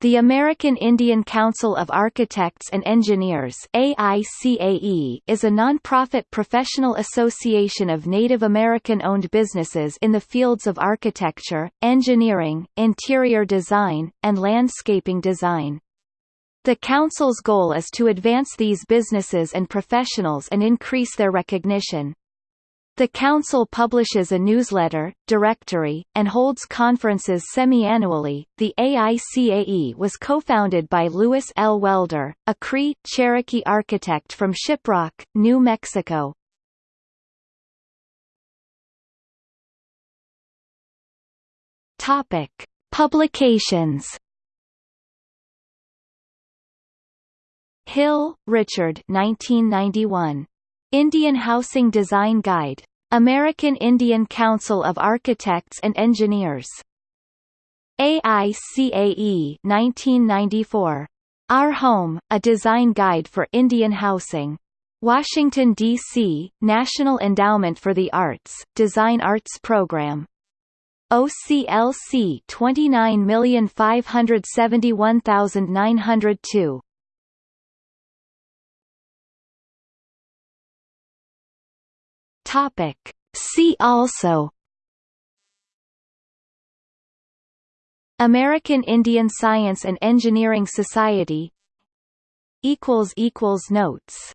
The American Indian Council of Architects and Engineers AICAE is a non-profit professional association of Native American-owned businesses in the fields of architecture, engineering, interior design, and landscaping design. The Council's goal is to advance these businesses and professionals and increase their recognition. The Council publishes a newsletter, directory, and holds conferences semi-annually. The AICAE was co-founded by Louis L. Weller, a Cree Cherokee architect from Shiprock, New Mexico. Topic: Publications. Hill, Richard 1991. Indian Housing Design Guide. American Indian Council of Architects and Engineers. AICAE 1994. Our Home, A Design Guide for Indian Housing. Washington, D.C., National Endowment for the Arts, Design Arts Program. OCLC 29571902. Topic. See also. American Indian Science and Engineering Society. Notes